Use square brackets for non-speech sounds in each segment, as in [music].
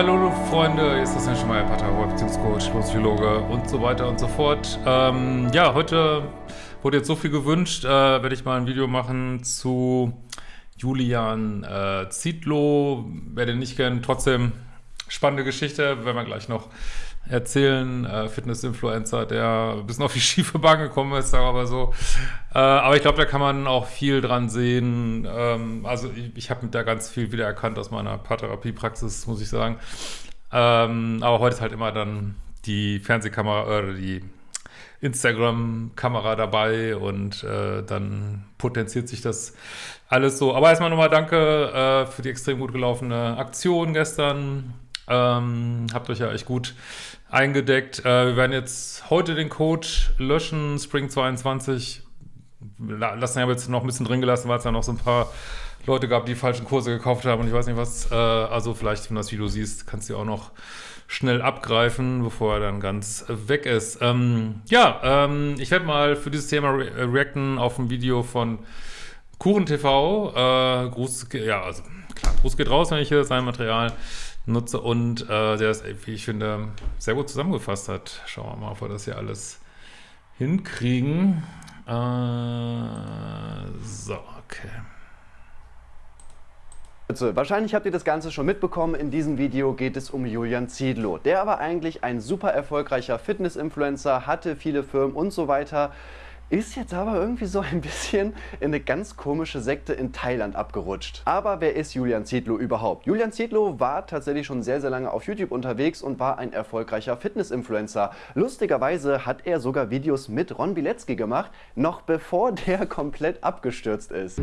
Hallo Freunde, hier ist das schon mal Paartherapeut, Beziehungscoach, Psychologe und so weiter und so fort. Ähm, ja, heute wurde jetzt so viel gewünscht, äh, werde ich mal ein Video machen zu Julian äh, Zietlow. Wer den nicht kennt, trotzdem spannende Geschichte, werden wir gleich noch erzählen. Äh, Fitness-Influencer, der ein bisschen auf die schiefe Bahn gekommen ist, sagen wir mal so. Äh, aber ich glaube, da kann man auch viel dran sehen. Ähm, also ich, ich habe da ganz viel wiedererkannt aus meiner Paartherapiepraxis, muss ich sagen. Ähm, aber heute ist halt immer dann die Fernsehkamera oder die Instagram-Kamera dabei und äh, dann potenziert sich das alles so. Aber erstmal nochmal danke äh, für die extrem gut gelaufene Aktion gestern. Ähm, habt euch ja echt gut eingedeckt. Äh, wir werden jetzt heute den Code löschen, Spring 22. Lassen ja jetzt noch ein bisschen drin gelassen, weil es ja noch so ein paar Leute gab, die falschen Kurse gekauft haben und ich weiß nicht was. Äh, also vielleicht, wenn du das Video siehst, kannst du auch noch schnell abgreifen, bevor er dann ganz weg ist. Ähm, ja, ähm, ich werde mal für dieses Thema re reacten auf ein Video von Kuchen TV. Äh, Gruß, ja, also klar, Gruß geht raus, wenn ich hier sein Material nutze und äh, der es, wie ich finde, sehr gut zusammengefasst hat. Schauen wir mal, ob wir das hier alles hinkriegen. Äh, so, okay. Wahrscheinlich habt ihr das Ganze schon mitbekommen, in diesem Video geht es um Julian Ziedlow. Der aber eigentlich ein super erfolgreicher Fitness-Influencer, hatte viele Firmen und so weiter. Ist jetzt aber irgendwie so ein bisschen in eine ganz komische Sekte in Thailand abgerutscht. Aber wer ist Julian Zietlow überhaupt? Julian Zietlow war tatsächlich schon sehr, sehr lange auf YouTube unterwegs und war ein erfolgreicher Fitness-Influencer. Lustigerweise hat er sogar Videos mit Ron Bilecki gemacht, noch bevor der [laughs] komplett abgestürzt ist.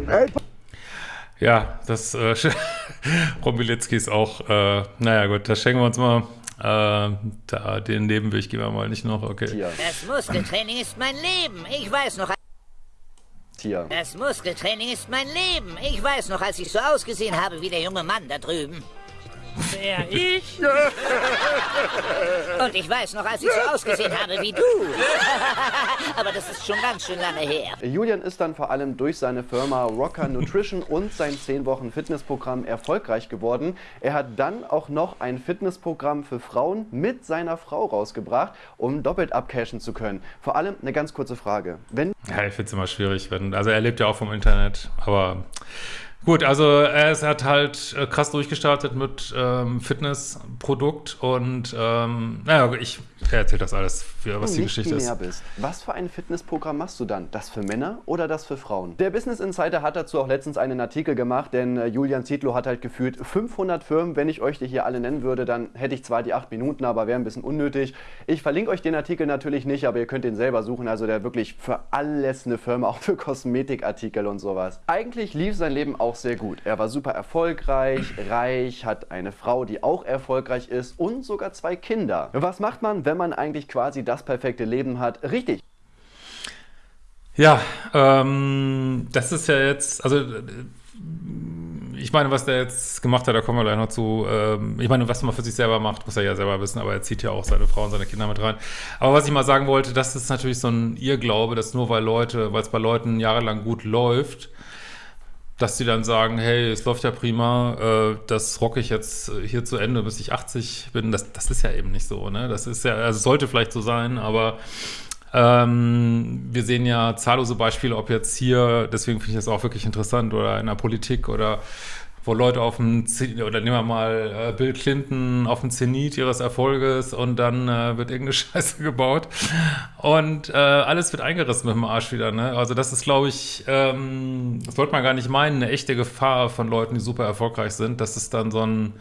Ja, das äh, [laughs] Ron Bilecki ist auch, äh, naja gut, das schenken wir uns mal äh, da, den Nebenweg gehen wir mal nicht noch, okay. Tier. Das Muskeltraining ist mein Leben. Ich weiß noch... Tier. Das Muskeltraining ist mein Leben. Ich weiß noch, als ich so ausgesehen habe wie der junge Mann da drüben. Wer, ich? Und ich weiß noch, als ich so ausgesehen habe wie du. [laughs] Aber das ist schon ganz schön lange her. Julian ist dann vor allem durch seine Firma Rocker Nutrition und sein 10 Wochen Fitnessprogramm erfolgreich geworden. Er hat dann auch noch ein Fitnessprogramm für Frauen mit seiner Frau rausgebracht, um doppelt abcashen zu können. Vor allem eine ganz kurze Frage. Wenn ja, ich finde es immer schwierig, wenn, also er lebt ja auch vom Internet, aber Gut, also er hat halt äh, krass durchgestartet mit ähm, Fitnessprodukt und ähm, naja, ich erzähle das alles, für, was die Geschichte ist. Bist. Was für ein Fitnessprogramm machst du dann? Das für Männer oder das für Frauen? Der Business Insider hat dazu auch letztens einen Artikel gemacht, denn äh, Julian Zietlow hat halt gefühlt 500 Firmen. Wenn ich euch die hier alle nennen würde, dann hätte ich zwar die 8 Minuten, aber wäre ein bisschen unnötig. Ich verlinke euch den Artikel natürlich nicht, aber ihr könnt den selber suchen. Also der wirklich für alles eine Firma, [laughs] auch für Kosmetikartikel und sowas. Eigentlich lief sein Leben auch sehr gut. Er war super erfolgreich, reich, hat eine Frau, die auch erfolgreich ist und sogar zwei Kinder. Was macht man, wenn man eigentlich quasi das perfekte Leben hat? Richtig. Ja, ähm, das ist ja jetzt, also ich meine, was der jetzt gemacht hat, da kommen wir gleich noch zu. Ähm, ich meine, was man für sich selber macht, muss er ja selber wissen, aber er zieht ja auch seine Frau und seine Kinder mit rein. Aber was ich mal sagen wollte, das ist natürlich so ein Irrglaube, dass nur weil Leute, weil es bei Leuten jahrelang gut läuft, dass die dann sagen, hey, es läuft ja prima, äh, das rocke ich jetzt hier zu Ende, bis ich 80 bin. Das, das ist ja eben nicht so, ne? Das ist ja, also sollte vielleicht so sein, aber ähm, wir sehen ja zahllose Beispiele, ob jetzt hier, deswegen finde ich das auch wirklich interessant, oder in der Politik oder wo Leute auf dem, oder nehmen wir mal äh, Bill Clinton auf dem Zenit ihres Erfolges und dann äh, wird irgendeine [laughs] Scheiße gebaut. Und äh, alles wird eingerissen mit dem Arsch wieder, ne? Also das ist, glaube ich, ähm, das sollte man gar nicht meinen, eine echte Gefahr von Leuten, die super erfolgreich sind, dass es dann so ein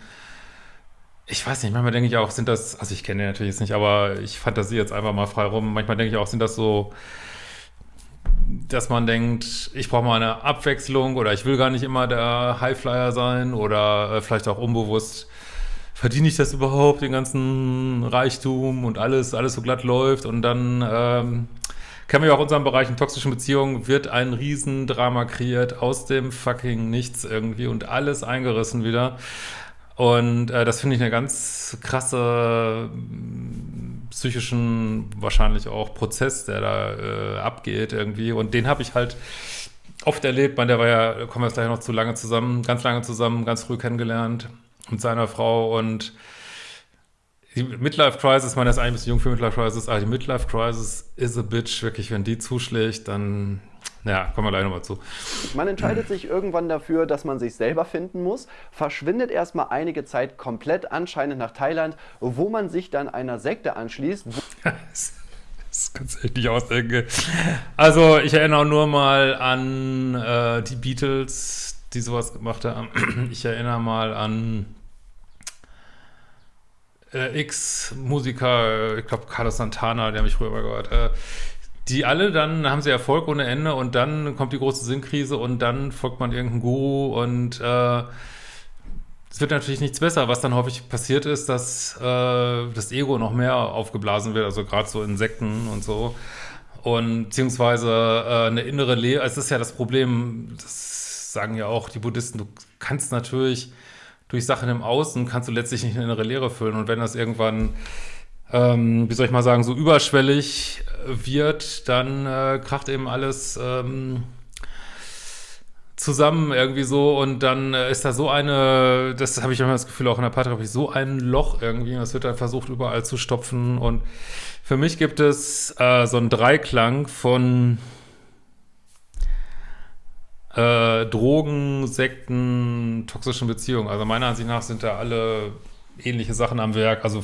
ich weiß nicht, manchmal denke ich auch, sind das, also ich kenne den natürlich jetzt nicht, aber ich fantasiere jetzt einfach mal frei rum, manchmal denke ich auch, sind das so dass man denkt, ich brauche mal eine Abwechslung oder ich will gar nicht immer der Highflyer sein oder äh, vielleicht auch unbewusst verdiene ich das überhaupt, den ganzen Reichtum und alles, alles so glatt läuft und dann ähm, kennen wir ja auch unseren Bereich in toxischen Beziehungen, wird ein Riesendrama kreiert aus dem fucking Nichts irgendwie und alles eingerissen wieder. Und äh, das finde ich eine ganz krasse psychischen, wahrscheinlich auch Prozess, der da äh, abgeht irgendwie. Und den habe ich halt oft erlebt. Man, der war ja, kommen wir jetzt gleich noch zu lange zusammen, ganz lange zusammen, ganz früh kennengelernt mit seiner Frau und die Midlife Crisis, das ist eigentlich ein bisschen jung für Midlife Crisis, aber die Midlife Crisis is a bitch, wirklich, wenn die zuschlägt, dann, ja, kommen wir gleich nochmal zu. Man entscheidet sich irgendwann dafür, dass man sich selber finden muss, verschwindet erstmal einige Zeit komplett anscheinend nach Thailand, wo man sich dann einer Sekte anschließt. [laughs] das kannst du echt nicht ausdenken. Also, ich erinnere nur mal an äh, die Beatles, die sowas gemacht haben. [clears throat] Ich erinnere mal an äh, X-Musiker, ich glaube Carlos Santana, der mich früher mal gehört, äh, die alle dann haben sie Erfolg ohne Ende und dann kommt die große Sinnkrise und dann folgt man irgendeinem Guru und äh, es wird natürlich nichts besser. Was dann häufig passiert ist, dass äh, das Ego noch mehr aufgeblasen wird, also gerade so Insekten und so. Und beziehungsweise äh, eine innere Lehre, es ist ja das Problem, das sagen ja auch die Buddhisten, du kannst natürlich durch Sachen im Außen kannst du letztlich nicht eine innere Leere füllen. Und wenn das irgendwann, ähm, wie soll ich mal sagen, so überschwellig wird, dann äh, kracht eben alles ähm, zusammen irgendwie so und dann äh, ist da so eine, das habe ich immer das Gefühl, auch in der Paartherapie, so ein Loch irgendwie, das wird dann versucht überall zu stopfen und für mich gibt es äh, so einen Dreiklang von äh, Drogen, Sekten, toxischen Beziehungen. Also meiner Ansicht nach sind da alle ähnliche Sachen am Werk. Also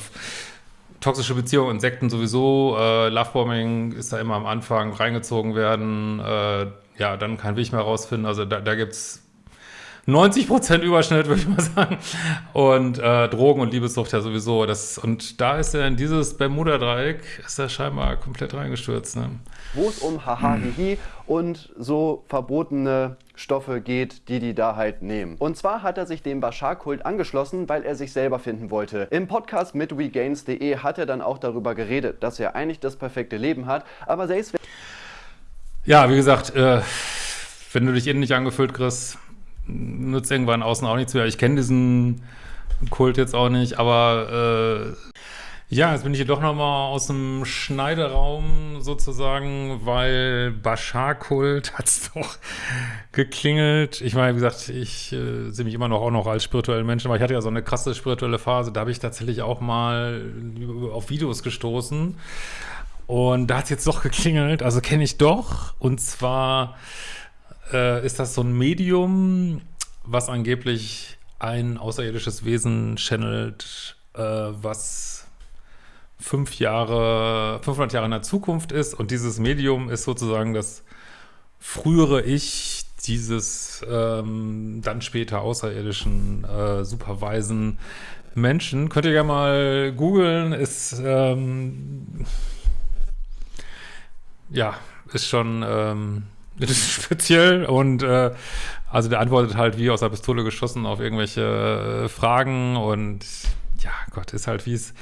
toxische Beziehungen und Sekten sowieso. Äh, Lovebombing ist da immer am Anfang reingezogen werden. Äh, ja, dann kein Weg mehr rausfinden. Also da, da gibt es 90% Überschnitt, [laughs] würde ich mal sagen. Und äh, Drogen und Liebessucht ja sowieso. Das, und da ist er in dieses Bermuda-Dreieck, ist er scheinbar komplett reingestürzt. Ne? Wo es um Haha, Hihi und so verbotene Stoffe geht, die die da halt nehmen. Und zwar hat er sich dem Bashar-Kult angeschlossen, weil er sich selber finden wollte. Im Podcast mit WeGains.de hat er dann auch darüber geredet, dass er eigentlich das perfekte Leben hat, aber selbst Ja, wie gesagt, äh, wenn du dich innen nicht angefüllt kriegst, nützt irgendwann außen auch nichts mehr. Ich kenne diesen Kult jetzt auch nicht, aber äh, ja, jetzt bin ich hier doch nochmal aus dem Schneideraum sozusagen, weil Bashar-Kult [laughs] hat es doch geklingelt. Ich meine, wie gesagt, ich äh, sehe mich immer noch auch noch als spirituellen Menschen, aber ich hatte ja so eine krasse spirituelle Phase, da habe ich tatsächlich auch mal auf Videos gestoßen. Und da hat es jetzt doch geklingelt, also kenne ich doch. Und zwar äh, ist das so ein Medium, was angeblich ein außerirdisches Wesen channelt, äh, was fünf Jahre, 500 Jahre in der Zukunft ist. Und dieses Medium ist sozusagen das frühere Ich dieses ähm, dann später außerirdischen äh, superweisen Menschen. Könnt ihr ja mal googeln, ist ähm, ja, ist schon ähm, [laughs] ist speziell und äh, also der antwortet halt wie aus der Pistole geschossen auf irgendwelche äh, Fragen und ja, Gott, ist halt wie es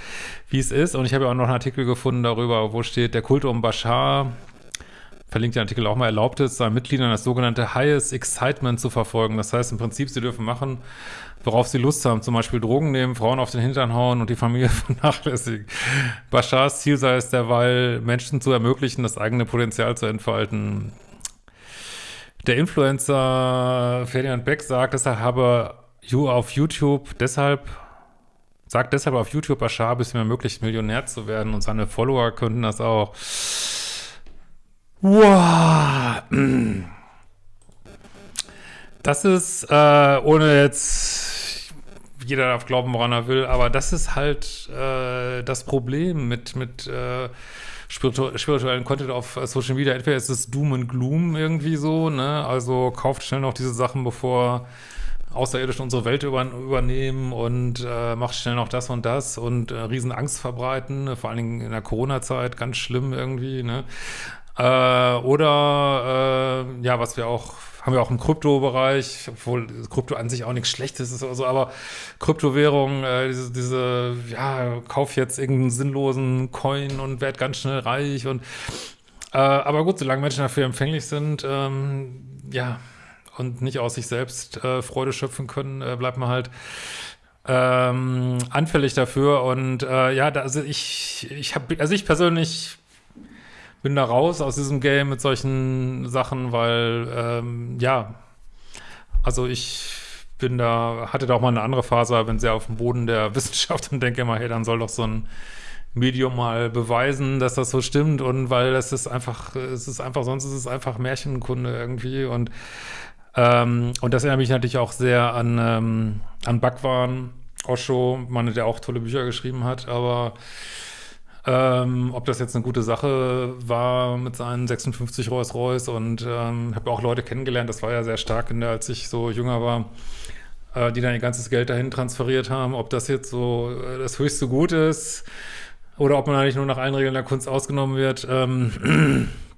ist. Und ich habe ja auch noch einen Artikel gefunden darüber, wo steht, der Kult um Bashar, verlinkt den Artikel auch mal, erlaubt es, seinen Mitgliedern das sogenannte Highest Excitement zu verfolgen. Das heißt im Prinzip, sie dürfen machen, worauf sie Lust haben, zum Beispiel Drogen nehmen, Frauen auf den Hintern hauen und die Familie [laughs] vernachlässigen. Bashars Ziel sei es derweil, Menschen zu ermöglichen, das eigene Potenzial zu entfalten. Der Influencer Ferdinand Beck sagt, deshalb habe You auf YouTube deshalb sagt deshalb auf YouTube, Bashar bis mir möglich Millionär zu werden und seine Follower könnten das auch. Wow. Das ist, äh, ohne jetzt, jeder darf glauben, woran er will, aber das ist halt äh, das Problem mit, mit äh, spiritu spirituellen Content auf Social Media. Entweder ist es Doom and Gloom irgendwie so, ne? Also kauft schnell noch diese Sachen, bevor Außerirdischen unsere Welt über, übernehmen und äh, macht schnell noch das und das und äh, riesen Angst verbreiten, vor allen Dingen in der Corona-Zeit, ganz schlimm irgendwie, ne? Äh, oder äh, ja, was wir auch haben wir auch im Kryptobereich, obwohl Krypto an sich auch nichts Schlechtes ist oder so, aber Kryptowährung, äh, diese, diese, ja, kauf jetzt irgendeinen sinnlosen Coin und werd ganz schnell reich und äh, aber gut, solange Menschen dafür empfänglich sind, ähm, ja, und nicht aus sich selbst äh, Freude schöpfen können, äh, bleibt man halt ähm, anfällig dafür. Und äh, ja, da, also ich, ich habe, also ich persönlich bin da raus aus diesem Game mit solchen Sachen, weil, ähm, ja, also ich bin da, hatte da auch mal eine andere Phase, bin sehr auf dem Boden der [laughs] Wissenschaft und denke immer, hey, dann soll doch so ein Medium mal beweisen, dass das so stimmt und weil das ist einfach, es ist einfach, sonst ist es einfach Märchenkunde irgendwie und ähm, und das erinnert mich natürlich auch sehr an, ähm, an Bhagwan, Osho, Mann, der auch tolle Bücher geschrieben hat, aber ähm, ob das jetzt eine gute Sache war mit seinen 56 Rolls-Royce und ähm, habe auch Leute kennengelernt, das war ja sehr stark, der, als ich so jünger war, äh, die dann ihr ganzes Geld dahin transferiert haben. Ob das jetzt so äh, das höchste Gut ist oder ob man eigentlich nur nach allen Regeln der Kunst ausgenommen wird. Ähm, [clears throat]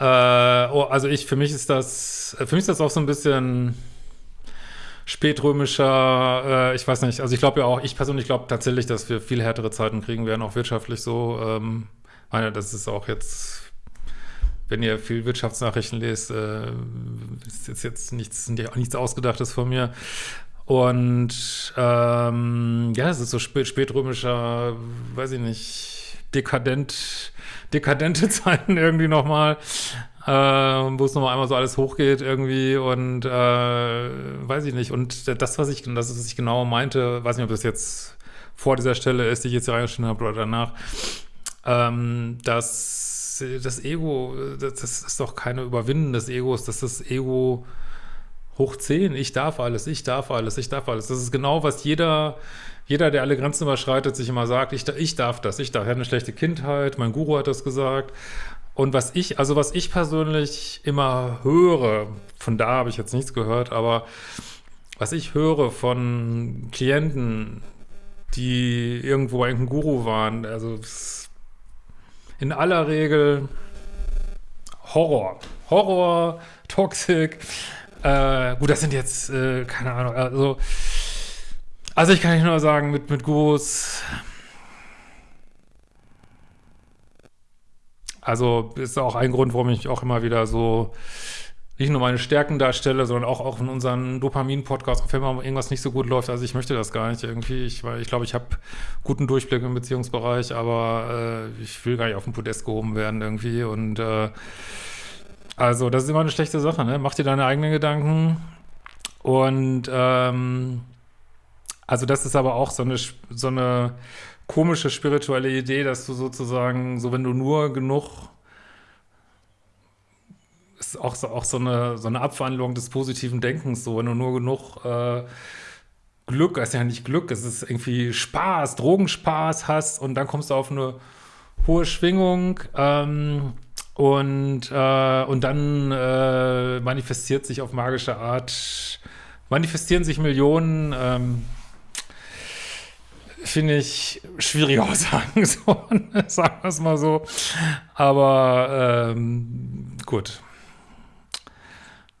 äh, oh, also ich, für mich ist das, für mich ist das auch so ein bisschen spätrömischer, äh, ich weiß nicht, also ich glaube ja auch, ich persönlich glaube tatsächlich, dass wir viel härtere Zeiten kriegen werden, auch wirtschaftlich so. Ähm, meine, das ist auch jetzt, wenn ihr viel Wirtschaftsnachrichten lest, äh, ist jetzt, jetzt nichts, nichts Ausgedachtes von mir. Und ähm, ja, es ist so spät, spätrömischer, weiß ich nicht, dekadent, dekadente [laughs] Zeiten irgendwie nochmal äh, wo es nochmal einmal so alles hochgeht irgendwie und äh, weiß ich nicht. Und das, was ich, das, was ich genau meinte, weiß nicht, ob das jetzt vor dieser Stelle ist, die ich jetzt hier reingeschnitten habe oder danach, ähm, dass das Ego, das, das ist doch keine Überwinden des Egos, dass das Ego hoch 10, ich darf alles, ich darf alles, ich darf alles. Das ist genau, was jeder, jeder, der alle Grenzen überschreitet, sich immer sagt, ich, ich darf das, ich darf. Ich hatte eine schlechte Kindheit, mein Guru hat das gesagt und was ich, also was ich persönlich immer höre, von da habe ich jetzt nichts gehört, aber was ich höre von Klienten, die irgendwo ein Guru waren, also in aller Regel Horror. Horror, Toxik. Äh, gut, das sind jetzt, äh, keine Ahnung, also, also ich kann nicht nur sagen, mit, mit Gurus Also ist auch ein Grund, warum ich auch immer wieder so nicht nur meine Stärken darstelle, sondern auch, auch in unseren Dopamin-Podcast, wenn mal irgendwas nicht so gut läuft. Also ich möchte das gar nicht irgendwie. Ich, weil ich glaube, ich habe guten Durchblick im Beziehungsbereich, aber äh, ich will gar nicht auf den Podest gehoben werden irgendwie. Und äh, also das ist immer eine schlechte Sache, ne? Mach dir deine eigenen Gedanken. Und ähm, also das ist aber auch so eine, so eine komische spirituelle Idee, dass du sozusagen, so wenn du nur genug ist auch so, auch so eine, so eine Abwandlung des positiven Denkens, so wenn du nur genug äh, Glück, ist ja nicht Glück, es ist irgendwie Spaß, Drogenspaß hast und dann kommst du auf eine hohe Schwingung ähm, und, äh, und dann äh, manifestiert sich auf magische Art, manifestieren sich Millionen ähm, finde ich schwierige Aussagen, [laughs] so, sagen wir es mal so. Aber ähm, gut.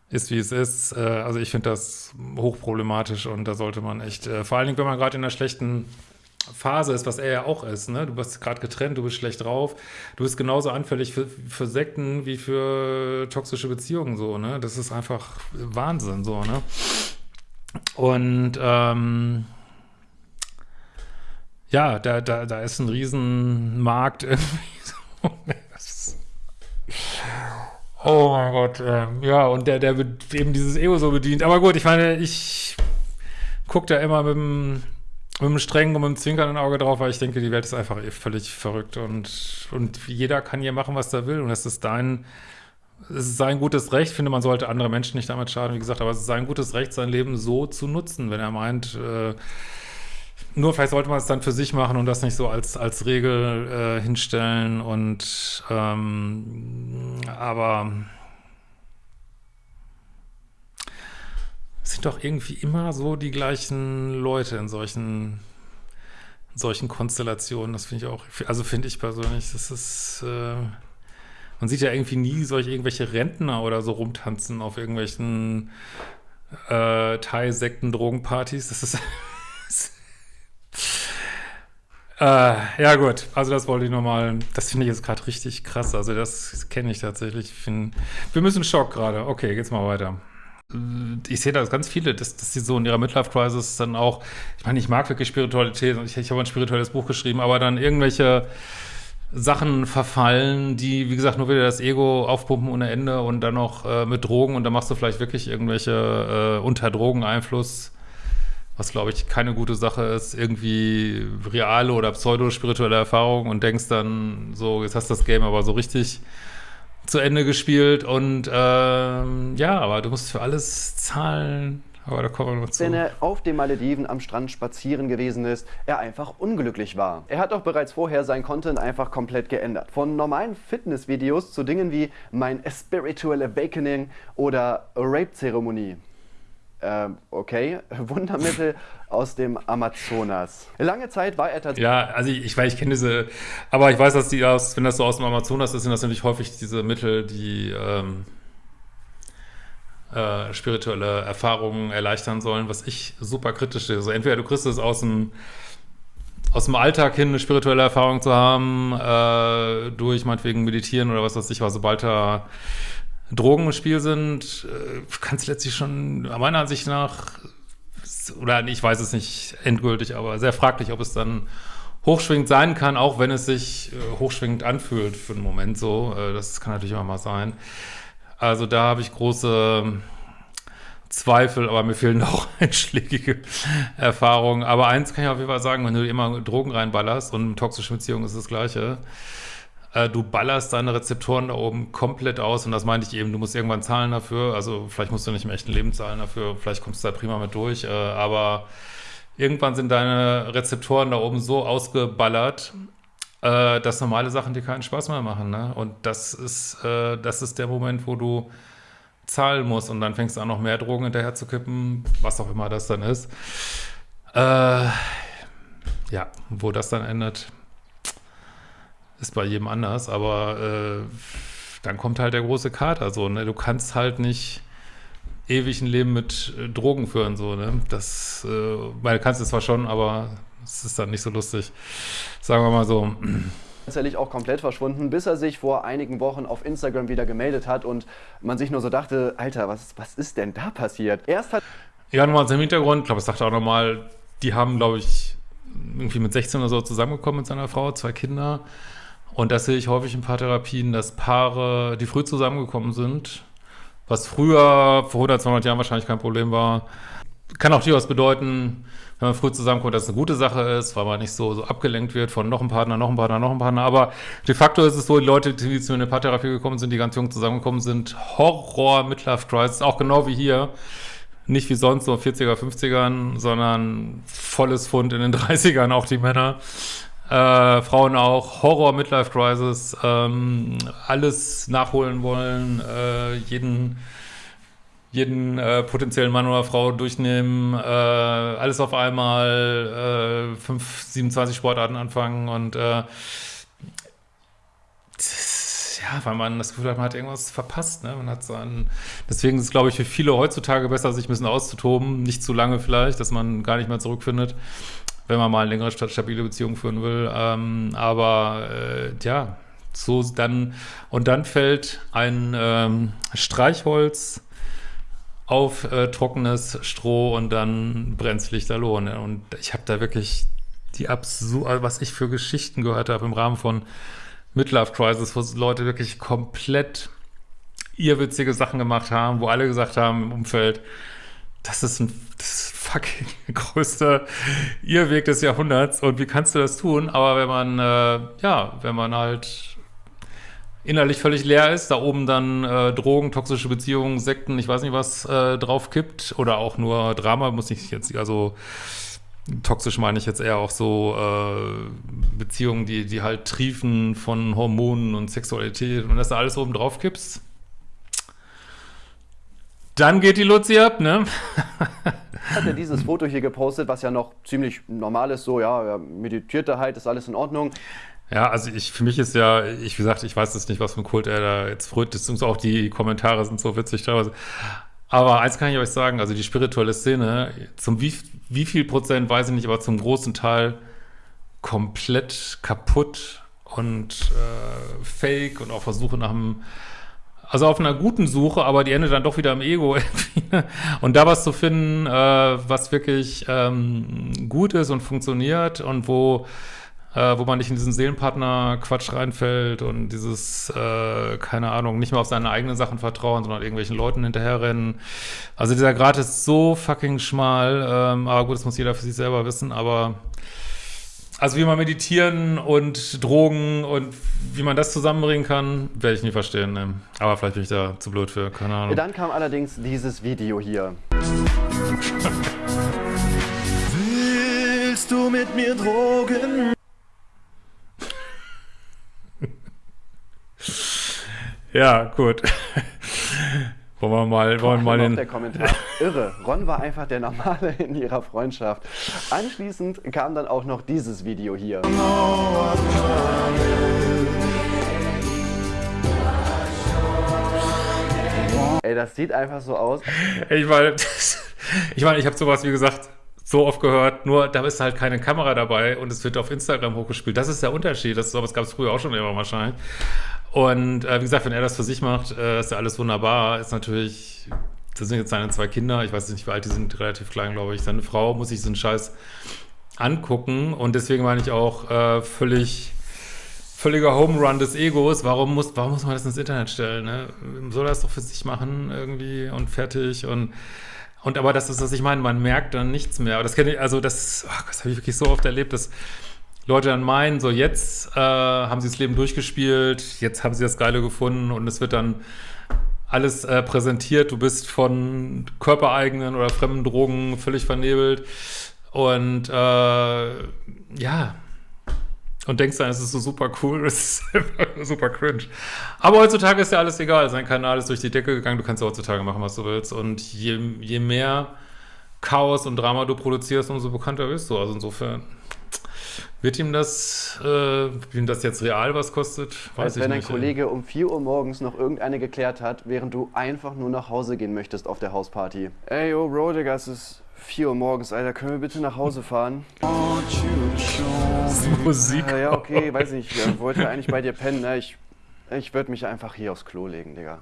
Ist wie es ist. Äh, also ich finde das hochproblematisch und da sollte man echt, äh, vor allen Dingen, wenn man gerade in einer schlechten Phase ist, was er ja auch ist, ne? Du bist gerade getrennt, du bist schlecht drauf, du bist genauso anfällig für, für Sekten wie für toxische Beziehungen, so, ne? Das ist einfach Wahnsinn, so, ne? Und ähm, ja, da, da, da ist ein Riesenmarkt [laughs] irgendwie. Oh mein Gott, äh, ja, und der, der wird eben dieses Ego so bedient. Aber gut, ich meine, ich gucke da immer mit dem, mit dem strengen und mit dem zwinkernden Auge drauf, weil ich denke, die Welt ist einfach eh völlig verrückt und, und jeder kann hier machen, was er will und es ist dein, es ist sein gutes Recht, ich finde, man sollte andere Menschen nicht damit schaden, wie gesagt, aber es ist sein gutes Recht, sein Leben so zu nutzen, wenn er meint, äh, nur vielleicht sollte man es dann für sich machen und das nicht so als, als Regel äh, hinstellen und ähm, aber es sind doch irgendwie immer so die gleichen Leute in solchen in solchen Konstellationen. Das finde ich auch, also finde ich persönlich, das ist äh, man sieht ja irgendwie nie solche irgendwelche Rentner oder so rumtanzen auf irgendwelchen äh, Thai-Sekten, Drogenpartys. Das ist [laughs] Äh, ja gut, also das wollte ich nochmal, das finde ich jetzt gerade richtig krass, also das kenne ich tatsächlich. Ich find, wir müssen Schock gerade, okay, geht's mal weiter. Ich sehe da ganz viele, dass, dass die so in ihrer Midlife-Crisis dann auch, ich meine, ich mag wirklich Spiritualität, ich, ich habe ein spirituelles Buch geschrieben, aber dann irgendwelche Sachen verfallen, die, wie gesagt, nur wieder das Ego aufpumpen ohne Ende und dann noch äh, mit Drogen und dann machst du vielleicht wirklich irgendwelche äh, unter Drogeneinfluss, was glaube ich keine gute Sache ist, irgendwie reale oder pseudo-spirituelle Erfahrungen und denkst dann so, jetzt hast du das Game aber so richtig zu Ende gespielt und ähm, ja, aber du musst für alles zahlen, aber da kommen wir noch zu. Wenn er auf den Malediven am Strand spazieren gewesen ist, er einfach unglücklich war. Er hat auch bereits vorher sein Content einfach komplett geändert. Von normalen Fitnessvideos zu Dingen wie mein Spiritual Awakening oder Rape-Zeremonie. Ähm, okay, [laughs] Wundermittel aus dem Amazonas. Lange Zeit war er tatsächlich. Ja, also ich, ich weiß, ich kenne diese, aber ich weiß, dass die aus, wenn das so aus dem Amazonas ist, sind das natürlich häufig diese Mittel, die ähm, äh, spirituelle Erfahrungen erleichtern sollen, was ich super kritisch sehe. Also entweder du kriegst es aus dem aus dem Alltag hin eine spirituelle Erfahrung zu haben, äh, durch meinetwegen Meditieren oder was weiß ich, was sobald da Drogen im Spiel sind, äh, kann es letztlich schon meiner Ansicht nach, oder ich weiß es nicht endgültig, aber sehr fraglich, ob es dann hochschwingend sein kann, auch wenn es sich äh, hochschwingend anfühlt für einen Moment so. Äh, das kann natürlich immer mal sein. Also da habe ich große Zweifel, aber mir fehlen [laughs] auch einschlägige Erfahrungen. Aber eins kann ich auf jeden Fall sagen, wenn du immer Drogen reinballerst und toxische Beziehungen ist das Gleiche, äh, du ballerst deine Rezeptoren da oben komplett aus und das meinte ich eben, du musst irgendwann zahlen dafür, also vielleicht musst du nicht im echten Leben zahlen dafür, vielleicht kommst du da prima mit durch, äh, aber irgendwann sind deine Rezeptoren da oben so ausgeballert, äh, dass normale Sachen dir keinen Spaß mehr machen. Ne? Und das ist, das ist der Moment, wo du zahlen musst und dann fängst du an, noch mehr Drogen hinterher zu kippen, was auch immer das dann ist. Äh, ja, wo das dann endet, ist bei jedem anders, aber äh, dann kommt halt der große Kater so, ne? Du kannst halt nicht ewig ein Leben mit äh, Drogen führen, so, ne? Das, äh, weil du kannst es zwar schon, aber es ist dann nicht so lustig. Sagen wir mal so. tatsächlich auch komplett verschwunden, bis er sich vor einigen Wochen auf Instagram wieder gemeldet hat und man sich nur so dachte, Alter, was, was ist denn da passiert? Erst hat... Ja, nochmal zum Hintergrund, ich glaube, es sagte auch nochmal, die haben, glaube ich, irgendwie mit 16 oder so zusammengekommen mit seiner Frau, zwei Kinder. Und das sehe ich häufig in Paartherapien, dass Paare, die früh zusammengekommen sind, was früher, vor 100, 200 Jahren wahrscheinlich kein Problem war, kann auch durchaus bedeuten, wenn man früh zusammenkommt, dass es eine gute Sache ist, weil man nicht so, so abgelenkt wird von noch einem Partner, noch einem Partner, noch einem Partner. Aber de facto ist es so, die Leute, die zu einer Paartherapie gekommen sind, die ganz jung zusammengekommen sind, Horror, Midlife Crisis, auch genau wie hier. Nicht wie sonst so 40er, 50ern, sondern volles Fund in den [laughs] 30ern, auch die Männer. Äh, Frauen auch, Horror, Midlife Crisis, ähm, alles nachholen wollen, äh, jeden jeden äh, potenziellen Mann oder Frau durchnehmen, äh, alles auf einmal, äh, 5, 27 Sportarten anfangen und äh, ja, weil man das Gefühl hat, man hat irgendwas verpasst. Ne? Man hat so einen, deswegen ist es, glaube ich, für viele heutzutage besser, sich ein bisschen auszutoben. Nicht zu lange vielleicht, dass man gar nicht mehr zurückfindet, wenn man mal eine längere, stabile Beziehung führen will. Ähm, aber äh, ja, so dann, und dann fällt ein ähm, Streichholz auf äh, trockenes Stroh und dann brennt's Lichterloh. Ne? Und ich habe da wirklich die absurd, also was ich für Geschichten gehört habe im Rahmen von Midlife Crisis, wo Leute wirklich komplett irrwitzige Sachen gemacht haben, wo alle gesagt haben im Umfeld, das ist ein das fucking [laughs] größter Irrweg des Jahrhunderts und wie kannst du das tun? Aber wenn man, äh, ja, wenn man halt innerlich völlig leer ist, da oben dann äh, Drogen, toxische Beziehungen, Sekten, ich weiß nicht was, äh, drauf kippt oder auch nur Drama, muss ich jetzt, also toxisch meine ich jetzt eher auch so äh, Beziehungen, die, die halt triefen von Hormonen und Sexualität und dass da alles oben drauf kippst, dann geht die Luzi ab, ne? [laughs] hat er dieses Foto hier gepostet, was ja noch ziemlich normal ist, so, ja, er meditierte halt, ist alles in Ordnung. Ja, also ich, für mich ist ja, ich, wie gesagt, ich weiß jetzt nicht, was für ein Kult er da jetzt früht, beziehungsweise auch die Kommentare sind so witzig teilweise. Aber eins kann ich euch sagen, also die spirituelle Szene, zum wie, wie viel Prozent weiß ich nicht, aber zum großen Teil komplett kaputt und äh, fake und auch Versuche nach einem, also auf einer guten Suche, aber die endet dann doch wieder im Ego. Und da was zu finden, äh, was wirklich ähm, gut ist und funktioniert und wo äh, wo man nicht in diesen Seelenpartner-Quatsch reinfällt und dieses, äh, keine Ahnung, nicht mehr auf seine eigenen Sachen vertrauen, sondern irgendwelchen Leuten hinterherrennen. Also dieser Grad ist so fucking schmal, ähm, aber gut, das muss jeder für sich selber wissen, aber also wie man meditieren und Drogen und wie man das zusammenbringen kann, werde ich nie verstehen. Ne? Aber vielleicht bin ich da zu blöd für, keine Ahnung. Dann kam allerdings dieses Video hier. Willst du mit mir Drogen? Ja, gut. Wollen wir mal, wollen wir mal den. der Kommentar. Irre. Ron war einfach der Normale in ihrer Freundschaft. Anschließend kam dann auch noch dieses Video hier. Ey, das sieht einfach so aus. Ich meine, [laughs] ich meine, ich habe sowas, wie gesagt, so oft gehört, nur da ist halt keine Kamera dabei und es wird auf Instagram hochgespielt. Das ist der Unterschied. Das sowas gab es früher auch schon immer wahrscheinlich. Und äh, wie gesagt, wenn er das für sich macht, äh, ist ja alles wunderbar. Ist natürlich, das sind jetzt seine zwei Kinder, ich weiß nicht, wie alt die sind, relativ klein, glaube ich. Seine Frau muss sich so einen Scheiß angucken und deswegen meine ich auch äh, völlig völliger Home Run des Egos. Warum muss, warum muss man das ins Internet stellen? Ne? Soll er das doch für sich machen irgendwie und fertig und und aber das ist, was ich meine, man merkt dann nichts mehr. Aber das kenne ich, also das, oh, das habe ich wirklich so oft erlebt, dass Leute dann meinen, so jetzt äh, haben sie das Leben durchgespielt, jetzt haben sie das Geile gefunden und es wird dann alles äh, präsentiert. Du bist von körpereigenen oder fremden Drogen völlig vernebelt und äh, ja, und denkst dann, es ist so super cool, [laughs] es ist super cringe. Aber heutzutage ist ja alles egal. Sein Kanal ist durch die Decke gegangen, du kannst ja heutzutage machen, was du willst. Und je, je mehr Chaos und Drama du produzierst, umso bekannter bist du. Also insofern wird ihm das, äh, ihm das jetzt real was kostet, weiß Als ich wenn nicht. ein Kollege um 4 Uhr morgens noch irgendeine geklärt hat, während du einfach nur nach Hause gehen möchtest auf der Hausparty. Ey, yo, Bro, Digga, es ist 4 Uhr morgens, Alter. Können wir bitte nach Hause fahren? [laughs] Musik. Ja, ja, okay, weiß nicht. Ich wollte eigentlich bei dir pennen, ne? Ich, ich würde mich einfach hier aufs Klo legen, Digga.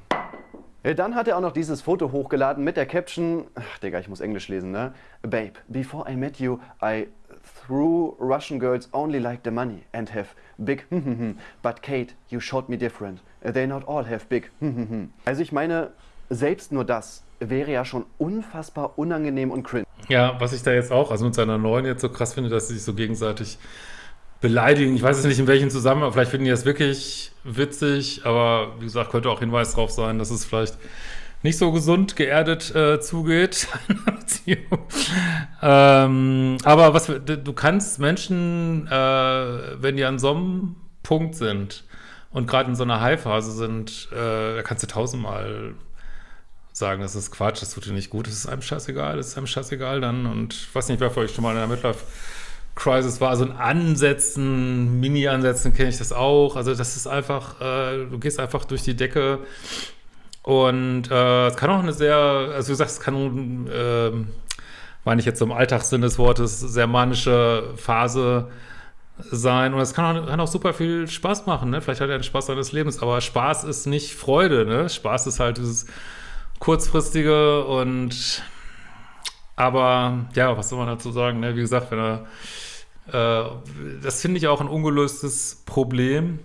Dann hat er auch noch dieses Foto hochgeladen mit der Caption, ach Digga, ich muss Englisch lesen, ne? Babe, before I met you, I threw Russian girls only like the money and have big but Kate, you showed me different. They not all have big Also ich meine, selbst nur das wäre ja schon unfassbar unangenehm und cringe. Ja, was ich da jetzt auch, also mit seiner neuen jetzt so krass finde, dass sie sich so gegenseitig beleidigen. Ich weiß es nicht, in welchem Zusammenhang. Vielleicht finden die das wirklich witzig, aber wie gesagt, könnte auch Hinweis darauf sein, dass es vielleicht nicht so gesund geerdet äh, zugeht. [laughs] ähm, aber was du kannst Menschen, äh, wenn die an so einem Punkt sind und gerade in so einer High-Phase sind, äh, da kannst du tausendmal sagen, das ist Quatsch, das tut dir nicht gut, es ist einem scheißegal, es ist einem scheißegal dann. Und ich weiß nicht, wer für euch schon mal in der Midlife Crisis war, also in Ansätzen, Mini-Ansätzen kenne ich das auch, also das ist einfach, äh, du gehst einfach durch die Decke und äh, es kann auch eine sehr, also wie gesagt, es kann, ähm, meine ich jetzt im Alltagssinn des Wortes, sehr manische Phase sein und es kann auch, kann auch super viel Spaß machen, ne? Vielleicht hat er den Spaß seines Lebens, aber Spaß ist nicht Freude, ne? Spaß ist halt dieses kurzfristige und aber ja, was soll man dazu sagen, ne? Wie gesagt, wenn er äh, das finde ich auch ein ungelöstes Problem.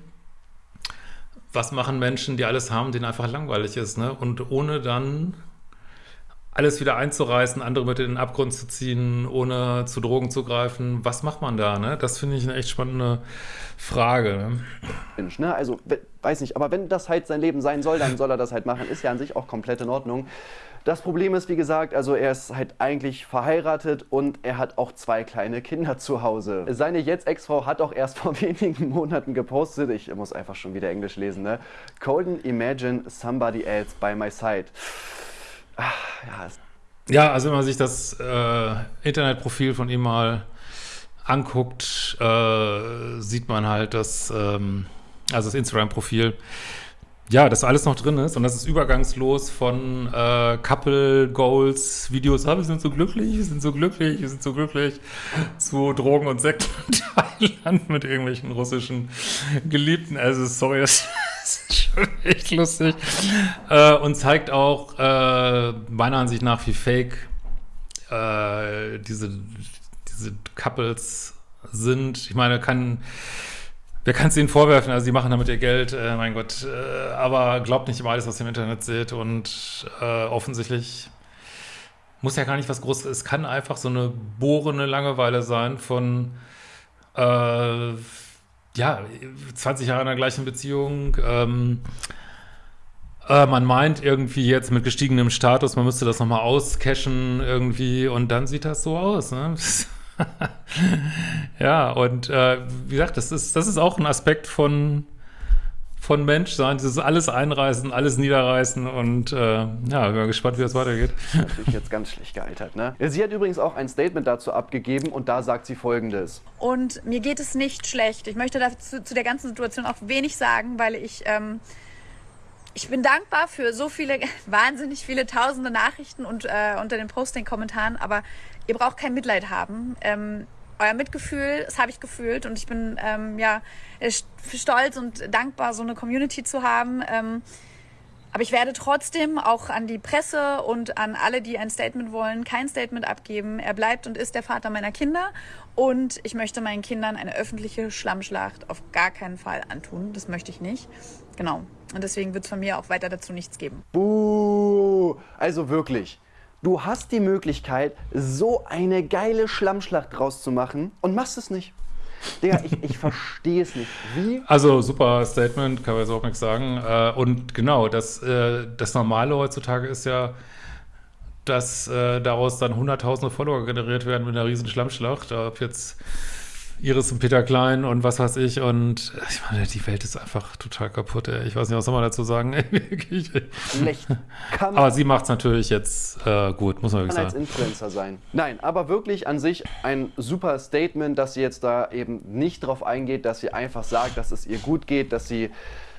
Was machen Menschen, die alles haben, denen einfach langweilig ist, ne? Und ohne dann alles wieder einzureißen, andere mit in den Abgrund zu ziehen, ohne zu Drogen zu greifen. Was macht man da, ne? Das finde ich eine echt spannende Frage. Ne? Mensch, ne? Also, we- weiß nicht, aber wenn das halt sein Leben sein soll, dann soll er das halt machen. Ist ja an sich auch komplett in Ordnung. Das Problem ist, wie gesagt, also er ist halt eigentlich verheiratet und er hat auch zwei kleine Kinder zu Hause. Seine jetzt Ex-Frau hat auch erst [laughs] vor wenigen Monaten gepostet, ich muss einfach schon wieder Englisch lesen, ne? Colden, imagine somebody else by my side. Ah, ja, Ja, also wenn man sich das äh, Internetprofil von ihm mal anguckt, äh, sieht man halt, dass, ähm, also das Instagram-Profil, ja, dass alles noch drin ist und das ist übergangslos von äh, Couple Goals, Videos, ah, wir sind so glücklich, wir sind so glücklich, wir sind so glücklich, zu Drogen und Sekt in Thailand [laughs] mit irgendwelchen russischen Geliebten. Also sorry, das [laughs] ist schon echt lustig. Äh, und zeigt auch äh, meiner Ansicht nach, wie fake äh, diese, diese Couples sind. Ich meine, kann, wer kann es ihnen vorwerfen? Also, sie machen damit ihr Geld, äh, mein Gott. Äh, aber glaubt nicht immer alles, was ihr im Internet seht. Und äh, offensichtlich muss ja gar nicht was Großes. Es kann einfach so eine bohrende Langeweile sein von, äh, ja, 20 Jahre in der gleichen Beziehung. Ähm, äh, man meint irgendwie jetzt mit gestiegenem Status, man müsste das nochmal auscashen irgendwie und dann sieht das so aus. Ne? [laughs] [laughs] ja, und äh, wie gesagt, das ist, das ist auch ein Aspekt von, von Menschsein, dieses alles einreißen, alles niederreißen und äh, ja, bin mal gespannt, wie das weitergeht. Natürlich jetzt ganz schlecht gealtert, ne? Sie hat übrigens auch ein Statement dazu abgegeben und da sagt sie folgendes. Und mir geht es nicht schlecht. Ich möchte dazu zu der ganzen Situation auch wenig sagen, weil ich ähm, ich bin dankbar für so viele, [laughs] wahnsinnig viele tausende Nachrichten und äh, unter den Posting-Kommentaren, aber ihr braucht kein Mitleid haben. Ähm, euer Mitgefühl, das habe ich gefühlt und ich bin ähm, ja stolz und dankbar, so eine Community zu haben. Ähm, aber ich werde trotzdem auch an die Presse und an alle, die ein Statement wollen, kein Statement abgeben. Er bleibt und ist der Vater meiner Kinder. Und ich möchte meinen Kindern eine öffentliche Schlammschlacht auf gar keinen Fall antun. Das möchte ich nicht. Genau. Und deswegen wird es von mir auch weiter dazu nichts geben. Buh! Also wirklich. Du hast die Möglichkeit, so eine geile Schlammschlacht draus zu machen und machst es nicht. Digga, ich, ich [laughs] verstehe es nicht. Wie? Also super Statement, kann man jetzt auch nichts sagen. Äh, und genau, das, äh, das Normale heutzutage ist ja, dass äh, daraus dann hunderttausende Follower generiert werden mit einer riesen Schlammschlacht. Ob jetzt Iris und Peter Klein und was weiß ich. Und ich meine, die Welt ist einfach total kaputt. Ey. Ich weiß nicht, was soll man dazu sagen. [laughs] Schlecht. Kann aber sie macht es natürlich jetzt äh, gut, muss man wirklich kann sagen. als Influencer sein. Nein, aber wirklich an sich ein super Statement, dass sie jetzt da eben nicht drauf eingeht, dass sie einfach sagt, dass es ihr gut geht, dass sie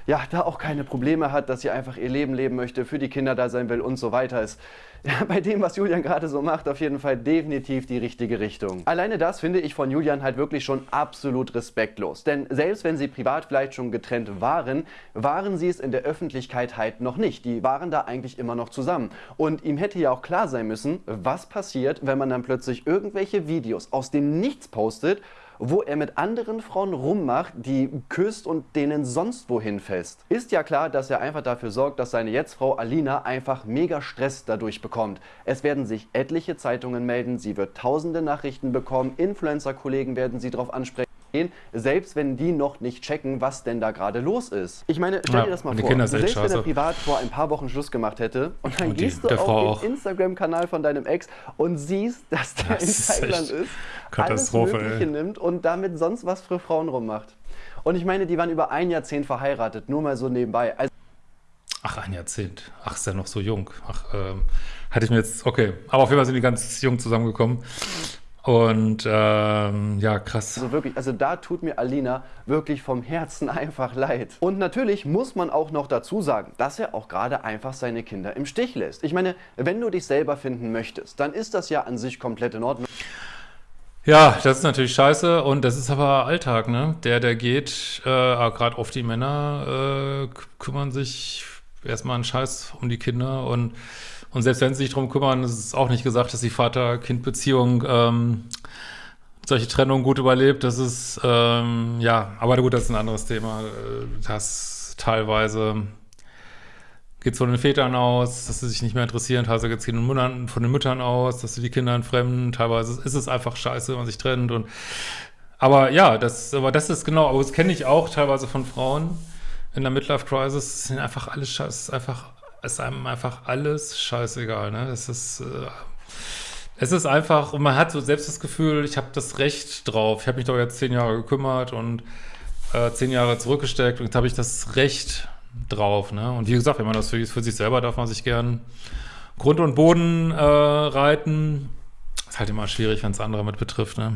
ja, da auch keine Probleme hat, dass sie einfach ihr Leben leben möchte, für die Kinder da sein will und so weiter ist [laughs] ja, bei dem, was Julian gerade so macht, auf jeden Fall definitiv die richtige Richtung. Alleine das finde ich von Julian halt wirklich schon absolut respektlos. Denn selbst wenn sie privat vielleicht schon getrennt waren, waren sie es in der Öffentlichkeit halt noch nicht. Die waren da eigentlich immer noch zusammen. Und ihm hätte ja auch klar sein müssen, was passiert, wenn man dann plötzlich irgendwelche Videos aus dem Nichts postet wo er mit anderen Frauen rummacht, die küsst und denen sonst wohin fest. Ist ja klar, dass er einfach dafür sorgt, dass seine Jetztfrau Alina einfach mega Stress dadurch bekommt. Es werden sich etliche Zeitungen melden, sie wird tausende Nachrichten bekommen, Influencer-Kollegen werden sie darauf ansprechen selbst wenn die noch nicht checken, was denn da gerade los ist. Ich meine, stell Ja, dir das mal vor, Kinder selbst wenn er privat vor ein paar Wochen Schluss gemacht hätte und dann Und die- gehst du auf den. Instagram-Kanal von deinem Ex und siehst, dass der Das in ist Thailand ist, Katastrophe, alles Mögliche ey. nimmt und damit sonst was für Frauen rummacht. Und ich meine, die waren über ein Jahrzehnt verheiratet, nur mal so nebenbei. Also Ach, ein Jahrzehnt. Ach, ist ja noch so jung. Ach, ähm, hatte ich mir jetzt, okay. Aber auf jeden Fall sind die ganz jung zusammengekommen. Und ähm, ja, krass. Also wirklich, also da tut mir Alina wirklich vom Herzen [laughs] einfach leid. Und natürlich muss man auch noch dazu sagen, dass er auch gerade einfach seine Kinder im Stich lässt. Ich meine, wenn du dich selber finden möchtest, dann ist das ja an sich komplett in Ordnung. Ja, das ist natürlich scheiße und das ist aber Alltag, ne? Der, der geht, äh, gerade oft die Männer äh, kümmern sich erstmal einen Scheiß um die Kinder und, und selbst wenn sie sich drum kümmern, ist es auch nicht gesagt, dass die Vater-Kind-Beziehung ähm, solche Trennungen gut überlebt. Das ist, ähm, ja, aber gut, das ist ein anderes Thema. Äh, Das teilweise geht von den Vätern aus, dass sie sich nicht mehr interessieren, teilweise geht es von den Müttern, aus, dass sie die Kinder entfremden, teilweise ist es einfach scheiße, wenn man sich trennt und aber ja, das, aber das ist genau, aber das kenne ich auch teilweise von Frauen in der Midlife Crisis, es sind einfach alles scheiße, es einfach, es ist einem einfach alles scheißegal, ne? Es ist, äh, es ist einfach, und man hat so selbst das Gefühl, ich habe das Recht drauf. Ich habe mich doch jetzt zehn Jahre gekümmert und äh, zehn Jahre zurückgesteckt und jetzt habe ich das Recht drauf. Ne? Und wie gesagt, wenn man das für, für sich selber darf man sich gern Grund und Boden äh, reiten. Ist halt immer schwierig, wenn es andere mit betrifft. Ne?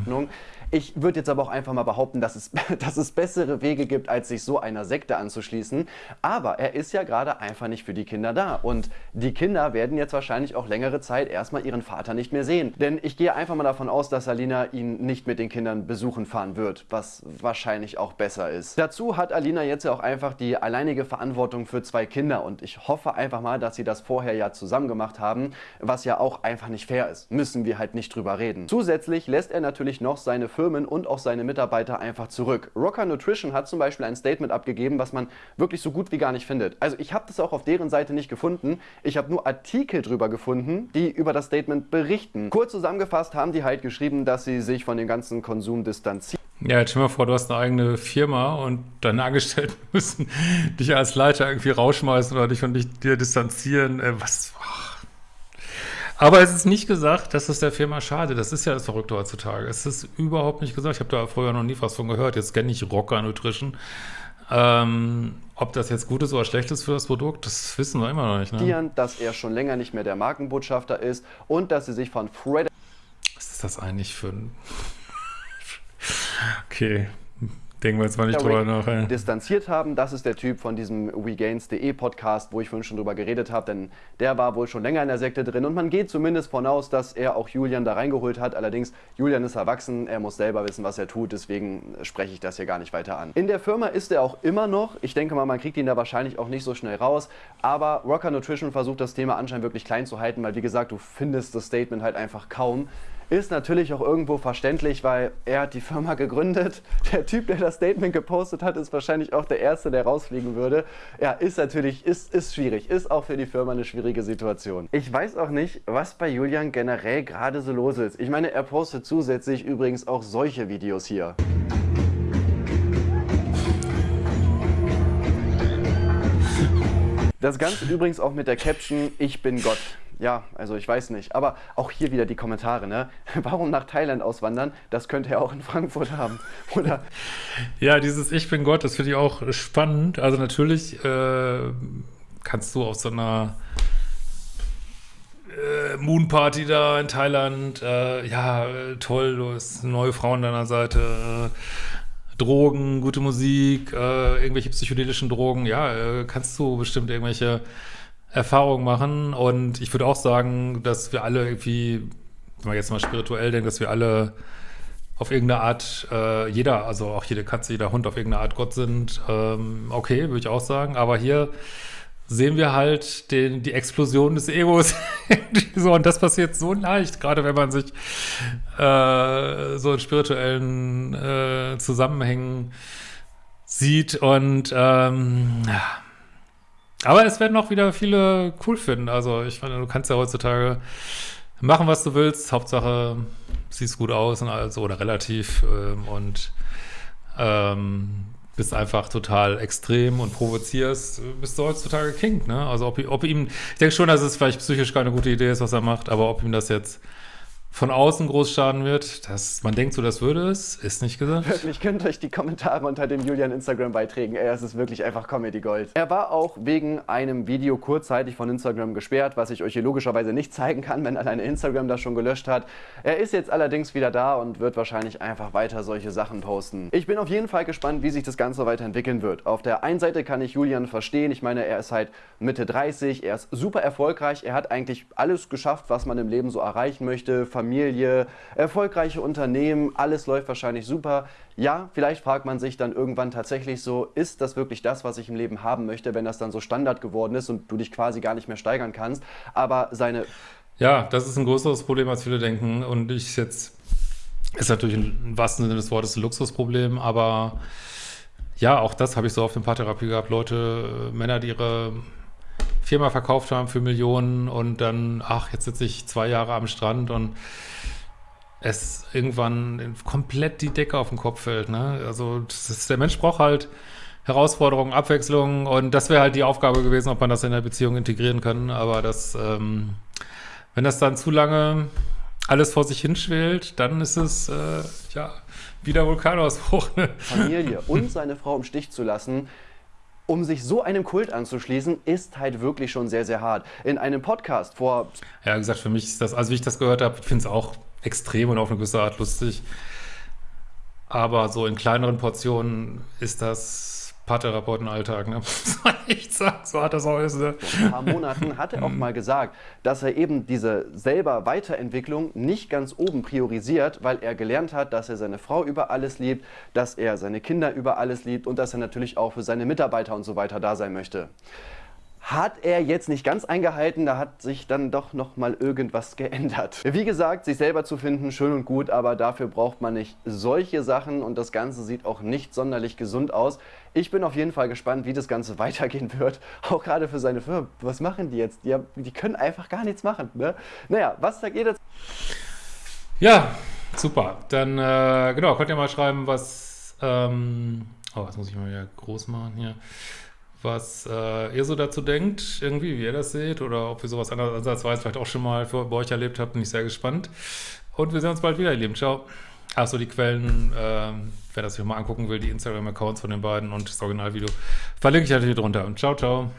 Ich würde jetzt aber auch einfach mal behaupten, dass es, [laughs] dass es bessere Wege gibt, als sich so einer Sekte anzuschließen. Aber er ist ja gerade einfach nicht für die Kinder da. Und die Kinder werden jetzt wahrscheinlich auch längere Zeit erstmal ihren Vater nicht mehr sehen. Denn ich gehe einfach mal davon aus, dass Alina ihn nicht mit den Kindern besuchen fahren wird, was wahrscheinlich auch besser ist. Dazu hat Alina jetzt ja auch einfach die alleinige Verantwortung für zwei Kinder. Und ich hoffe einfach mal, dass sie das vorher ja zusammen gemacht haben, was ja auch einfach nicht fair ist. Müssen wir halt nicht drüber reden. Zusätzlich lässt er natürlich noch seine Firmen und auch seine Mitarbeiter einfach zurück. Rocker Nutrition hat zum Beispiel ein Statement abgegeben, was man wirklich so gut wie gar nicht findet. Also ich habe das auch auf deren Seite nicht gefunden. Ich habe nur Artikel drüber gefunden, die über das Statement berichten. Kurz zusammengefasst haben die halt geschrieben, dass sie sich von dem ganzen Konsum distanzieren. Ja, jetzt stell dir mal vor, du hast eine eigene Firma und deine Angestellten [laughs] müssen dich als Leiter irgendwie rausschmeißen oder dich von dich, dir distanzieren. Äh, was? Ach. Aber es ist nicht gesagt, dass es der Firma schade. Das ist ja das Verrückte heutzutage. Es ist überhaupt nicht gesagt. Ich habe da früher noch nie was von gehört. Jetzt kenne ich Rocker Nutrition. Ähm, ob das jetzt gut ist oder schlecht ist für das Produkt, das wissen wir immer noch nicht. Ne? dass er schon länger nicht mehr der Markenbotschafter ist und dass sie sich von Fred Was ist das eigentlich für ein... [laughs] okay, Denken wir jetzt mal nicht drüber nach. Ey. distanziert haben. Das ist der Typ von diesem WeGains.de Podcast, wo ich vorhin schon drüber geredet habe, denn der war wohl schon länger in der Sekte drin und man geht zumindest von aus, dass er auch Julian da reingeholt hat. Allerdings, Julian ist erwachsen, er muss selber wissen, was er tut, deswegen spreche ich das hier gar nicht weiter an. In der Firma ist er auch immer noch. Ich denke mal, man kriegt ihn da wahrscheinlich auch nicht so schnell raus, aber Rocker Nutrition versucht das Thema anscheinend wirklich klein zu halten, weil wie gesagt, du findest das Statement halt einfach kaum. Ist natürlich auch irgendwo verständlich, weil er hat die Firma gegründet. Der Typ, der das Statement gepostet hat, ist wahrscheinlich auch der Erste, der rausfliegen würde. Ja, ist natürlich, ist, ist schwierig. Ist auch für die Firma eine schwierige Situation. Ich weiß auch nicht, was bei Julian generell gerade so los ist. Ich meine, er postet zusätzlich übrigens auch solche Videos hier. Das Ganze übrigens auch mit der Caption Ich bin Gott. Ja, also ich weiß nicht. Aber auch hier wieder die Kommentare, ne? [laughs] Warum nach Thailand auswandern? Das könnte er auch in Frankfurt haben. [laughs] Oder? Ja, dieses Ich bin Gott, das finde ich auch spannend. Also natürlich äh, kannst du auf so einer äh, Moonparty da in Thailand, äh, ja, toll, du hast neue Frau an deiner Seite, äh, Drogen, gute Musik, äh, irgendwelche psychedelischen Drogen, ja, äh, kannst du bestimmt irgendwelche Erfahrungen machen. Und ich würde auch sagen, dass wir alle irgendwie, wenn man jetzt mal spirituell denkt, dass wir alle auf irgendeine Art, äh, jeder, also auch jede Katze, jeder Hund auf irgendeine Art Gott sind. Ähm, okay, würde ich auch sagen. Aber hier sehen wir halt den, die Explosion des Egos. [laughs] so, und das passiert so leicht, gerade wenn man sich äh, so in spirituellen äh, Zusammenhängen sieht. Und ähm, ja aber es werden auch wieder viele cool finden. Also ich meine, du kannst ja heutzutage machen, was du willst. Hauptsache, siehst gut aus und also oder relativ ähm, und ähm, bist einfach total extrem und provozierst, bist du heutzutage King, ne? Also ob, ob ihm, ich denke schon, dass es vielleicht psychisch keine gute Idee ist, was er macht, aber ob ihm das jetzt von außen groß schaden wird. Das, man denkt so, das würde es, ist nicht gesagt. Wirklich, könnt euch die Kommentare unter den Julian Instagram-Beiträgen, ey, es ist wirklich einfach Comedy Gold. Er war auch wegen einem Video kurzzeitig von Instagram gesperrt, was ich euch hier logischerweise nicht zeigen kann, wenn alleine Instagram das schon gelöscht hat. Er ist jetzt allerdings wieder da und wird wahrscheinlich einfach weiter solche Sachen posten. Ich bin auf jeden Fall gespannt, wie sich das Ganze weiterentwickeln wird. Auf der einen Seite kann ich Julian verstehen, ich meine, er ist halt Mitte 30, er ist super erfolgreich, er hat eigentlich alles geschafft, was man im Leben so erreichen möchte, Familie Familie, erfolgreiche Unternehmen, alles läuft wahrscheinlich super. Ja, vielleicht fragt man sich dann irgendwann tatsächlich so, ist das wirklich das, was ich im Leben haben möchte, wenn das dann so Standard geworden ist und du dich quasi gar nicht mehr steigern kannst. Aber seine... Ja, das ist ein größeres Problem, als viele denken. Und ich jetzt, ist natürlich im wahrsten Sinne des Wortes ein Luxusproblem, aber ja, auch das habe ich so auf dem Paartherapie gehabt. Leute, Männer, die ihre Firma verkauft haben für Millionen und dann, ach, jetzt sitze ich zwei Jahre am Strand und es irgendwann komplett die Decke auf den Kopf fällt. Ne? Also ist, der Mensch braucht halt Herausforderungen, Abwechslung und das wäre halt die Aufgabe gewesen, ob man das in der Beziehung integrieren kann. Aber das, ähm, wenn das dann zu lange alles vor sich hinschwelt, dann ist es äh, ja wieder Vulkanausbruch. Ne? Familie [laughs] und seine Frau im Stich zu lassen, um sich so einem Kult anzuschließen, ist halt wirklich schon sehr, sehr hart. In einem Podcast vor... Ja, wie gesagt, für mich ist das, also wie ich das gehört habe, ich finde es auch extrem und auf eine gewisse Art lustig. Aber so in kleineren Portionen ist das Paartherapeutenalltag, ne? [laughs] Muss man echt sagen, so hat das auch ist. Ne? Vor ein paar Monaten hat er auch mal gesagt, dass er eben diese selber Weiterentwicklung nicht ganz oben priorisiert, weil er gelernt hat, dass er seine Frau über alles liebt, dass er seine Kinder über alles liebt und dass er natürlich auch für seine Mitarbeiter und so weiter da sein möchte. Hat er jetzt nicht ganz eingehalten, da hat sich dann doch noch mal irgendwas [laughs] geändert. Wie gesagt, sich selber zu finden, schön und gut, aber dafür braucht man nicht solche Sachen und das Ganze sieht auch nicht sonderlich gesund aus. Ich bin auf jeden Fall gespannt, wie das Ganze [laughs] weitergehen wird, auch gerade für seine Firma. Was machen die jetzt? Die, haben, die können einfach gar nichts machen. Ne? Naja, was sagt ihr dazu? Ja, super. Dann, äh, genau, könnt ihr mal schreiben, was, ähm, oh, das muss ich mal wieder groß machen hier was äh, ihr so dazu denkt, irgendwie, wie ihr das seht, oder ob ihr sowas ansatzweise vielleicht auch schon mal für, bei euch erlebt habt, bin ich sehr gespannt. Und wir sehen uns bald wieder, ihr Lieben. Ciao. Achso, die Quellen, äh, wer das sich mal angucken will, die Instagram-Accounts von den beiden und das Originalvideo, verlinke ich natürlich drunter. Und ciao, ciao.